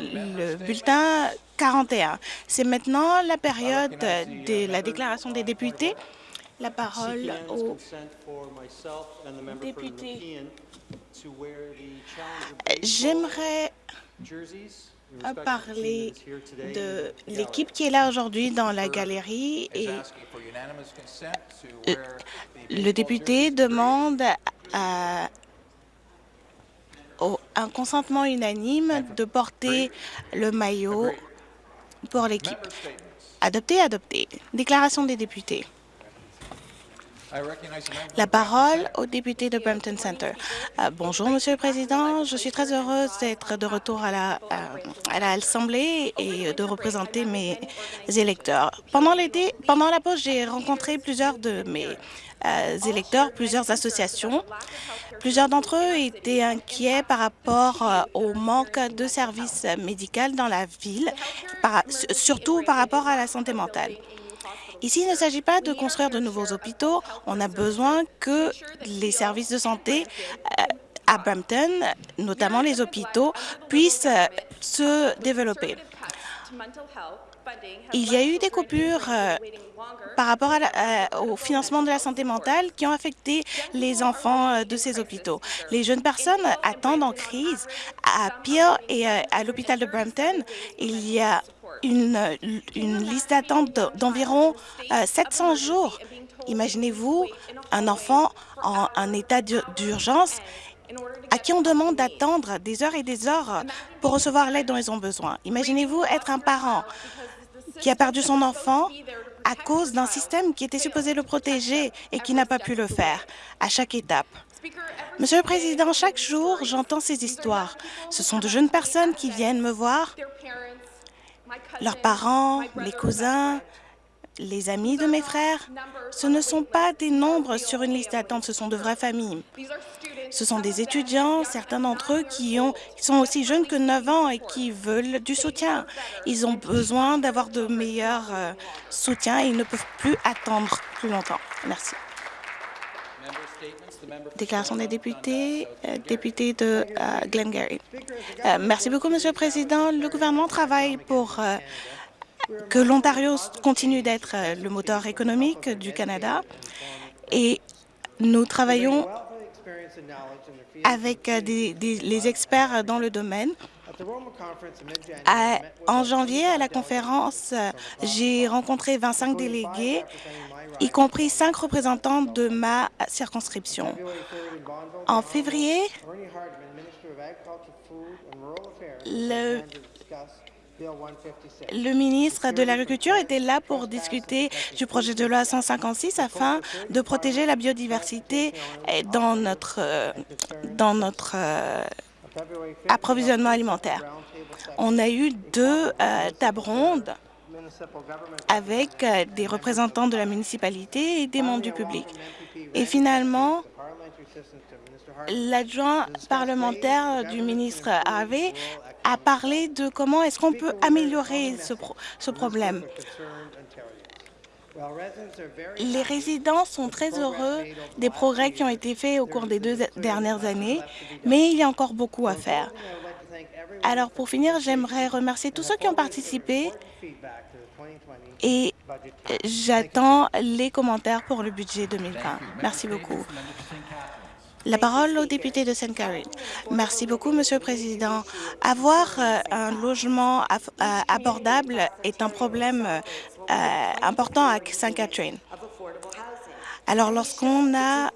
le bulletin 41. C'est maintenant la période de la déclaration des députés. La parole au député. J'aimerais parler de l'équipe qui est là aujourd'hui dans la galerie et le député demande à un consentement unanime de porter le maillot pour l'équipe. Adopté, adopté. Déclaration des députés. La parole au député de Brampton Center. Euh, bonjour, Monsieur le Président. Je suis très heureuse d'être de retour à la euh, à l'Assemblée et de représenter mes électeurs. Pendant pendant la pause, j'ai rencontré plusieurs de mes euh, électeurs, plusieurs associations. Plusieurs d'entre eux étaient inquiets par rapport au manque de services médicaux dans la ville, surtout par rapport à la santé mentale. Ici, il ne s'agit pas de construire de nouveaux hôpitaux. On a besoin que les services de santé euh, à Brampton, notamment les hôpitaux, puissent euh, se développer. Il y a eu des coupures euh, par rapport au financement de la santé mentale qui ont affecté les enfants de ces hôpitaux. Les jeunes personnes attendent en crise. À Peel et à l'hôpital de Brampton, il y a une, liste d'attente d'environ 700 euh, jours. Imaginez-vous un enfant en état d'urgence à qui on demande d'attendre des heures et des heures pour recevoir l'aide dont ils ont besoin. Imaginez-vous être un parent qui a perdu son enfant à cause d'un système qui était supposé le protéger et qui n'a pas pu le faire à chaque étape. Monsieur le Président, chaque jour, j'entends ces histoires. Ce sont de jeunes personnes qui viennent me voir leurs parents, les cousins, les amis de mes frères, ce ne sont pas des nombres sur une liste d'attente, ce sont de vraies familles. Ce sont des étudiants, certains d'entre eux qui, ont, sont aussi jeunes que 9 ans et qui veulent du soutien. Ils ont besoin d'avoir de meilleurs euh, soutiens et ils ne peuvent plus attendre plus longtemps. Merci. Déclaration des députés, euh, député de euh, Glengarry. Euh, merci beaucoup, Monsieur le Président. Le gouvernement travaille pour que l'Ontario continue d'être le moteur économique du Canada et nous travaillons avec les experts dans le domaine en janvier, à la conférence, j'ai rencontré 25 délégués, y compris cinq représentants de ma circonscription. En février, le, le ministre de l'Agriculture était là pour discuter du projet de loi 156 afin de protéger la biodiversité dans notre, dans notre approvisionnement alimentaire. On a eu deux euh, tables rondes avec euh, des représentants de la municipalité et des membres du public. Et finalement, l'adjoint parlementaire du ministre Harvey a parlé de comment est-ce qu'on peut améliorer ce, ce problème. Les résidents sont très heureux des progrès qui ont été faits au cours des deux dernières années, mais il y a encore beaucoup à faire. Alors, pour finir, j'aimerais remercier tous ceux qui ont participé et j'attends les commentaires pour le budget 2020. Merci beaucoup. La parole au député de Sainte Catherine. Merci beaucoup, Monsieur le Président. Avoir euh, un logement euh, abordable est un problème euh, important à Sainte Catherine. Alors, lorsqu'on a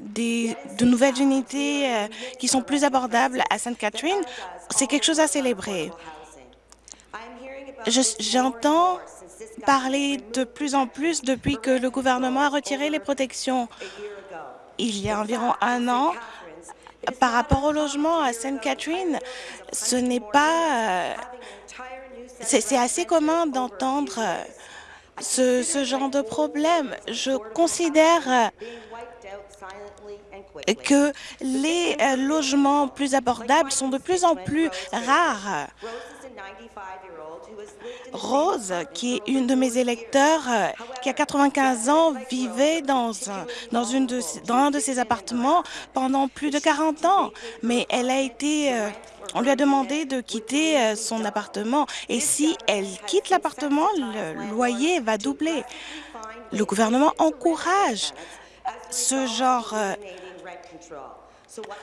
des, de nouvelles unités qui sont plus abordables à Sainte Catherine, c'est quelque chose à célébrer. J'entends parler de plus en plus depuis que le gouvernement a retiré les protections il y a environ un an, par rapport au logement à Sainte Catherine, ce n'est pas... Euh, c'est assez commun d'entendre euh, ce, ce, genre de problème. Je considère que les euh, logements plus abordables sont de plus en plus rares. Rose, qui est une de mes électeurs, euh, qui a 95 ans, vivait dans, un, dans, dans un de ses appartements pendant plus de 40 ans, mais elle a été... Euh, on lui a demandé de quitter son appartement et si elle quitte l'appartement, le loyer va doubler. Le gouvernement encourage ce genre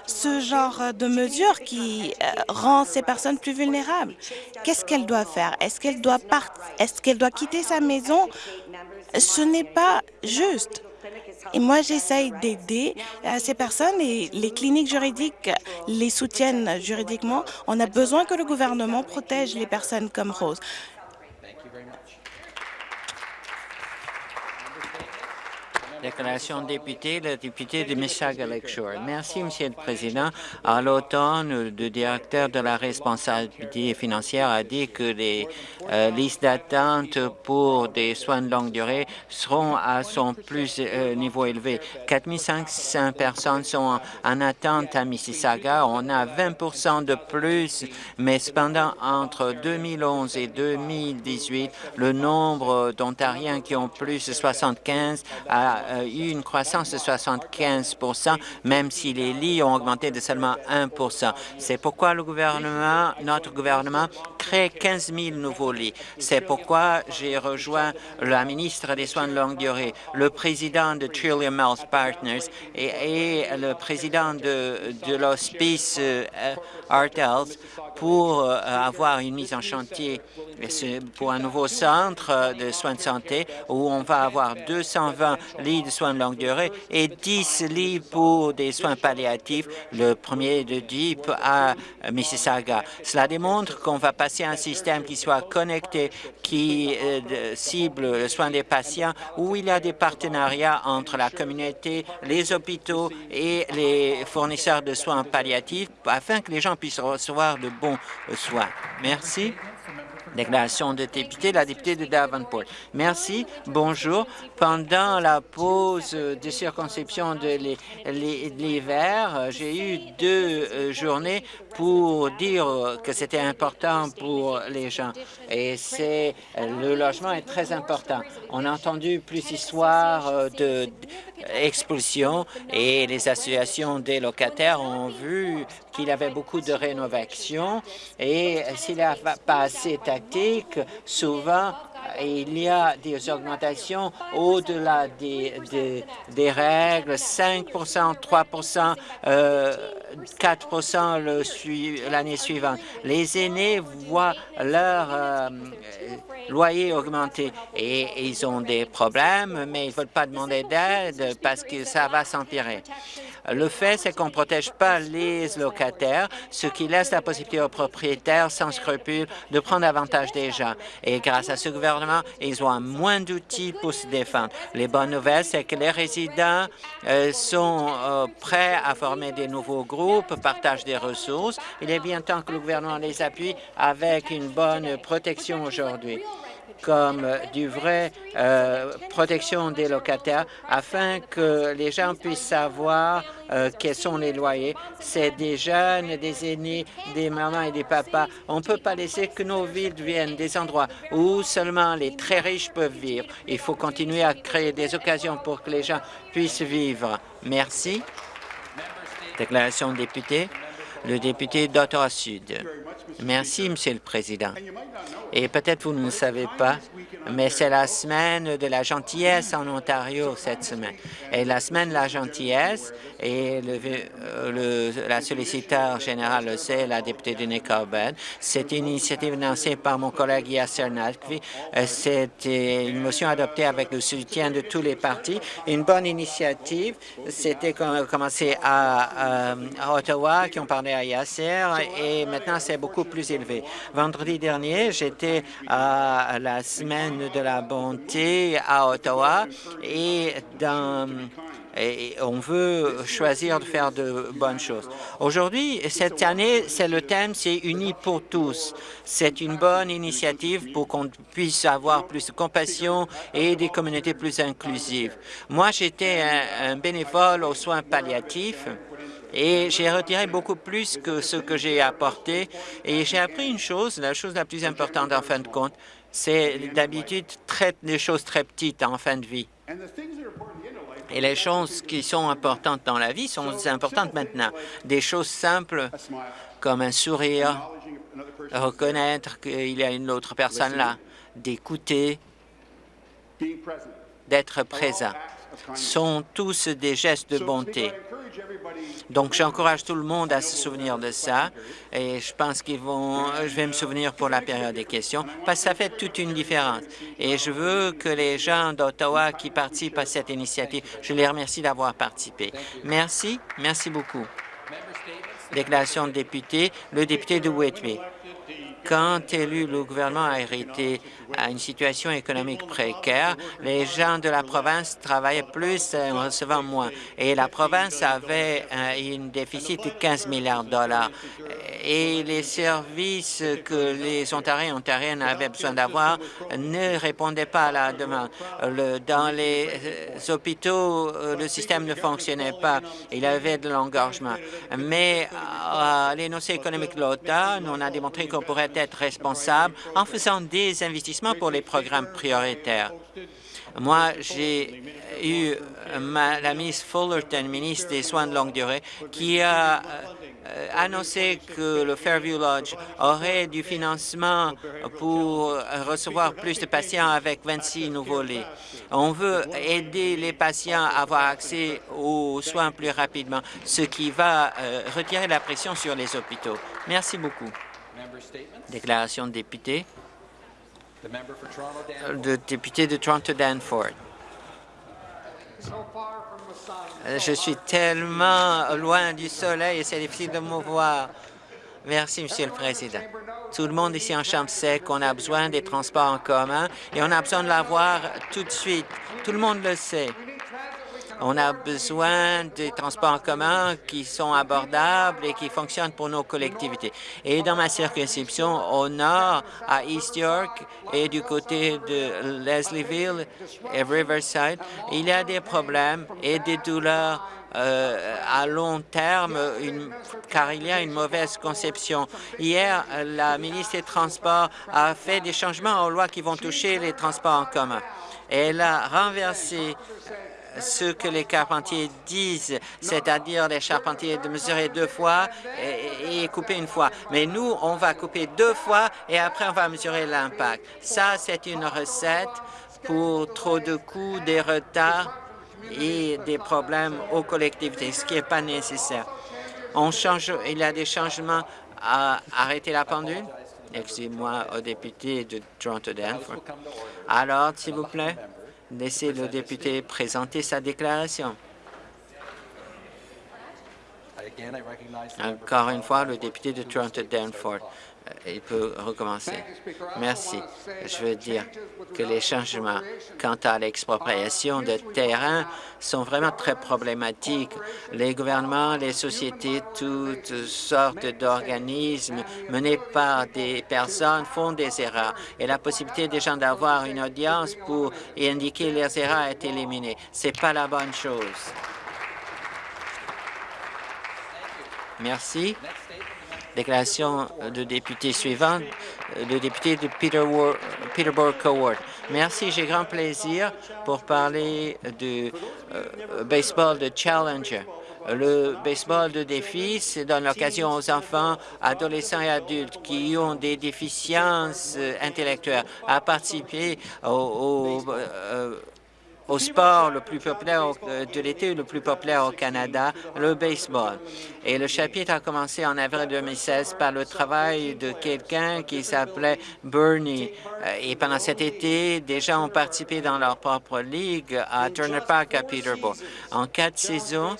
ce genre de mesure qui euh, rend ces personnes plus vulnérables. Qu'est-ce qu'elle doit faire? Est-ce qu'elle doit, est qu'elle doit quitter sa maison? Ce n'est pas juste. Et moi, j'essaye d'aider euh, ces personnes et les cliniques juridiques les soutiennent juridiquement. On a besoin que le gouvernement protège les personnes comme Rose. Déclaration de député, le député de Mississauga Lakeshore. Merci, Monsieur le Président. À l'automne, le directeur de la responsabilité financière a dit que les euh, listes d'attente pour des soins de longue durée seront à son plus euh, niveau élevé. 4500 personnes sont en, attente à Mississauga. On a 20% de plus, mais cependant, entre 2011 et 2018, le nombre d'Ontariens qui ont plus de 75 a eu une croissance de 75 même si les lits ont augmenté de seulement 1 C'est pourquoi notre gouvernement crée 15 000 nouveaux lits. C'est pourquoi j'ai rejoint la ministre des Soins de longue durée, le président de Trillium Health Partners et, le président de, de l'hospice euh, Art pour euh, avoir une mise en chantier pour un nouveau centre de soins de santé où on va avoir 220 lits de soins de longue durée et 10 lits pour des soins palliatifs, le premier de Deep à Mississauga. Cela démontre qu'on va passer à un système qui soit connecté, qui euh, cible le soin des patients, où il y a des partenariats entre la communauté, les hôpitaux et les fournisseurs de soins palliatifs afin que les gens puissent recevoir de bons soins. Merci. Déclaration de député, la députée de Davenport. Merci. Bonjour. Pendant la pause de circonscription de l'hiver, j'ai eu deux euh, journées pour dire que c'était important pour les gens. Et c'est le logement est très important. On a entendu plus d'histoires euh, de expulsion et les associations des locataires ont vu qu'il avait beaucoup de rénovation et s'il n'y a pas assez tactique, souvent il y a des augmentations au-delà des, des, règles, 5 3% euh, 4% l'année suivante. Les aînés voient leur euh, loyer augmenter et ils ont des problèmes, mais ils ne veulent pas demander d'aide parce que ça va s'empirer. Le fait, c'est qu'on ne protège pas les locataires, ce qui laisse la possibilité aux propriétaires sans scrupules de prendre avantage des gens. Et grâce à ce gouvernement, ils ont moins d'outils pour se défendre. Les bonnes nouvelles, c'est que les résidents euh, sont euh, prêts à former des nouveaux groupes, partagent des ressources. Il est bien temps que le gouvernement les appuie avec une bonne protection aujourd'hui comme du vrai euh, protection des locataires afin que les gens puissent savoir euh, quels sont les loyers. C'est des jeunes, des aînés, des mamans et des papas. On ne peut pas laisser que nos villes deviennent des endroits où seulement les très riches peuvent vivre. Il faut continuer à créer des occasions pour que les gens puissent vivre. Merci. Déclaration de député. Le député d'Ottawa Sud. Merci, Monsieur le Président. Et peut-être vous ne le savez pas, mais c'est la semaine de la gentillesse en Ontario cette semaine. Et la semaine de la gentillesse, et le, la solliciteur générale le sait, la députée de Nickelbed, c'est une initiative lancée par mon collègue Yasser Nalkvi. C'est une motion adoptée avec le soutien de tous les partis. Une bonne initiative. C'était commencé à, à, Ottawa, qui ont parlé à Yasser, et maintenant c'est beaucoup plus élevé. Vendredi dernier, j'étais à la semaine de la bonté à Ottawa et dans et on veut choisir de faire de bonnes choses. Aujourd'hui, cette année, c'est le thème, c'est Unis pour tous. C'est une bonne initiative pour qu'on puisse avoir plus de compassion et des communautés plus inclusives. Moi, j'étais un, un bénévole aux soins palliatifs et j'ai retiré beaucoup plus que ce que j'ai apporté. Et j'ai appris une chose, la chose la plus importante en fin de compte, c'est d'habitude des choses très petites en fin de vie. Et les choses qui sont importantes dans la vie sont importantes maintenant. Des choses simples comme un sourire, reconnaître qu'il y a une autre personne là, d'écouter, d'être présent, sont tous des gestes de bonté. Donc, j'encourage tout le monde à se souvenir de ça et je pense qu'ils vont, je vais me souvenir pour la période des questions parce que ça fait toute une différence. Et je veux que les gens d'Ottawa qui participent à cette initiative, je les remercie d'avoir participé. Merci, merci beaucoup. Déclaration de député, le député de Whitby. Quand élu, le gouvernement a hérité à une situation économique précaire, les gens de la province travaillaient plus en recevant moins. Et la province avait un, déficit de 15 milliards de dollars. Et les services que les Ontariens et Ontariennes avaient besoin d'avoir ne répondaient pas à la demande. dans les euh, hôpitaux, euh, le système ne fonctionnait pas. Il y avait de l'engorgement. Mais à l'énoncé économique de l'automne, on a démontré qu'on pourrait être responsable en faisant des investissements pour les programmes prioritaires. Moi, j'ai eu la ministre Fullerton, ministre des Soins de longue durée, qui a euh, annoncé que le Fairview Lodge aurait du financement pour recevoir plus de patients avec 26 nouveaux lits. On veut aider les patients à avoir accès aux soins plus rapidement, ce qui va euh, retirer la pression sur les hôpitaux. Merci beaucoup. Déclaration de député. Le député de Toronto-Danford. Je suis tellement loin du soleil et c'est difficile de me voir. Merci, Monsieur le Président. Tout le monde ici en Chambre sait qu'on a besoin des transports en commun et on a besoin de l'avoir tout de suite. Tout le monde le sait. On a besoin des transports en commun qui sont abordables et qui fonctionnent pour nos collectivités. Et dans ma circonscription, au nord, à East York et du côté de Leslieville et Riverside, il y a des problèmes et des douleurs euh, à long terme, car il y a une mauvaise conception. Hier, la ministre des Transports a fait des changements aux lois qui vont toucher les transports en commun. Elle a renversé ce que les carpentiers disent, c'est-à-dire les charpentiers de mesurer deux fois et, couper une fois. Mais nous, on va couper deux fois et après, on va mesurer l'impact. Ça, c'est une recette pour trop de coûts, des retards et des problèmes aux collectivités, ce qui n'est pas nécessaire. On change, il y a des changements à arrêter la pendule. Excusez-moi au député de Toronto-Danforth. Alors, s'il vous plaît. Laissez le député présenter sa déclaration. Encore une fois, le député de Toronto-Danford. Euh, il peut recommencer. Merci. Je veux dire que les changements quant à l'expropriation de terrain sont vraiment très problématiques. Les gouvernements, les sociétés, toutes sortes d'organismes menés par des personnes font des erreurs et la possibilité des gens d'avoir une audience pour indiquer les erreurs est éliminée. Ce n'est pas la bonne chose. Merci. Déclaration de député suivante, le député de Peterborough Coward. Merci, j'ai grand plaisir pour parler du euh, baseball de Challenger. Le baseball de défi, c'est donne l'occasion aux enfants, adolescents et adultes qui ont des déficiences intellectuelles à participer au, euh, au sport le plus populaire euh, de l'été, le plus populaire au Canada, le baseball. Et le chapitre a commencé en avril 2016 par le travail de quelqu'un qui s'appelait Bernie. Euh, et pendant cet été, des gens ont participé dans leur propre ligue à Turner Park à Peterborough. En quatre saisons,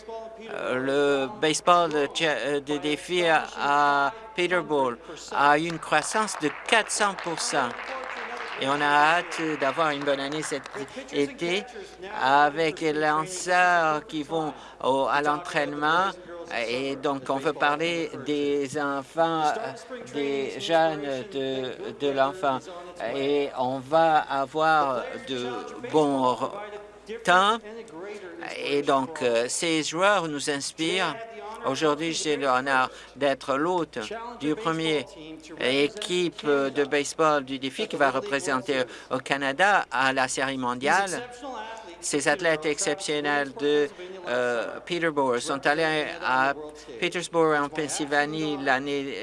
euh, le baseball de, défi à Peterborough a eu une croissance de 400 et on a hâte d'avoir une bonne année cet été avec les lanceurs qui vont à l'entraînement et donc, on veut parler des enfants, des jeunes de, l'enfant. Et on va avoir de bons temps. Et donc, euh, ces joueurs nous inspirent. Aujourd'hui, j'ai l'honneur d'être l'hôte du premier équipe de baseball du défi qui va représenter au Canada à la série mondiale. Ces athlètes exceptionnels de euh, Peterborough sont allés à Petersburg en Pennsylvanie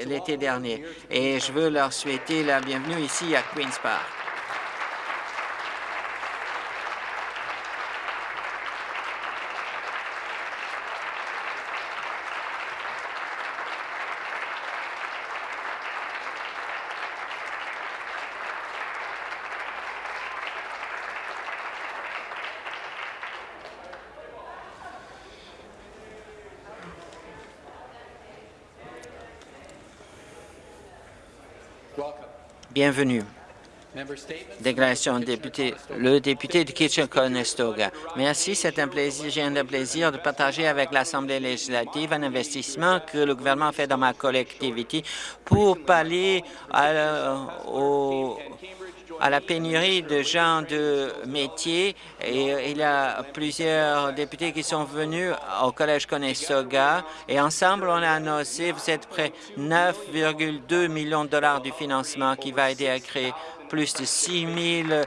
l'été dernier et je veux leur souhaiter la bienvenue ici à Queen's Park. Bienvenue. Déclaration de député, le député de Kitchener-Conestoga. Merci, c'est un plaisir, j'ai un plaisir de partager avec l'Assemblée législative un investissement que le gouvernement fait dans ma collectivité pour pallier au à la pénurie de gens de métier. Et il y a plusieurs députés qui sont venus au Collège Conestoga. Et ensemble, on a annoncé, vous êtes près 9,2 millions de dollars du financement qui va aider à créer plus de 6 000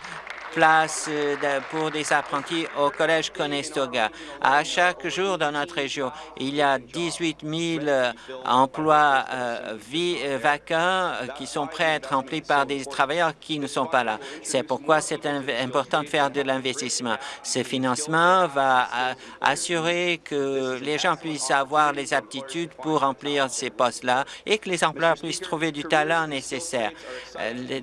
place euh, pour des apprentis au Collège Conestoga. À chaque jour dans notre région, il y a 18 000 euh, emplois euh, vacants qui sont prêts à être remplis par des travailleurs qui ne sont pas là. C'est pourquoi c'est important de faire de l'investissement. Ce financement va assurer que les gens puissent avoir les aptitudes pour remplir ces postes-là et que les employeurs puissent trouver du talent nécessaire.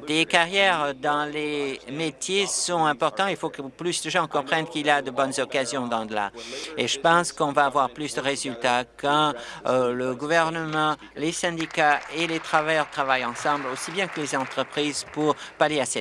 Des carrières dans les métiers sont importants. Il faut que plus de gens comprennent qu'il y a de bonnes occasions dans là. Et je pense qu'on va avoir plus de résultats quand euh, le gouvernement, les syndicats et les travailleurs travaillent ensemble, aussi bien que les entreprises, pour pallier à cette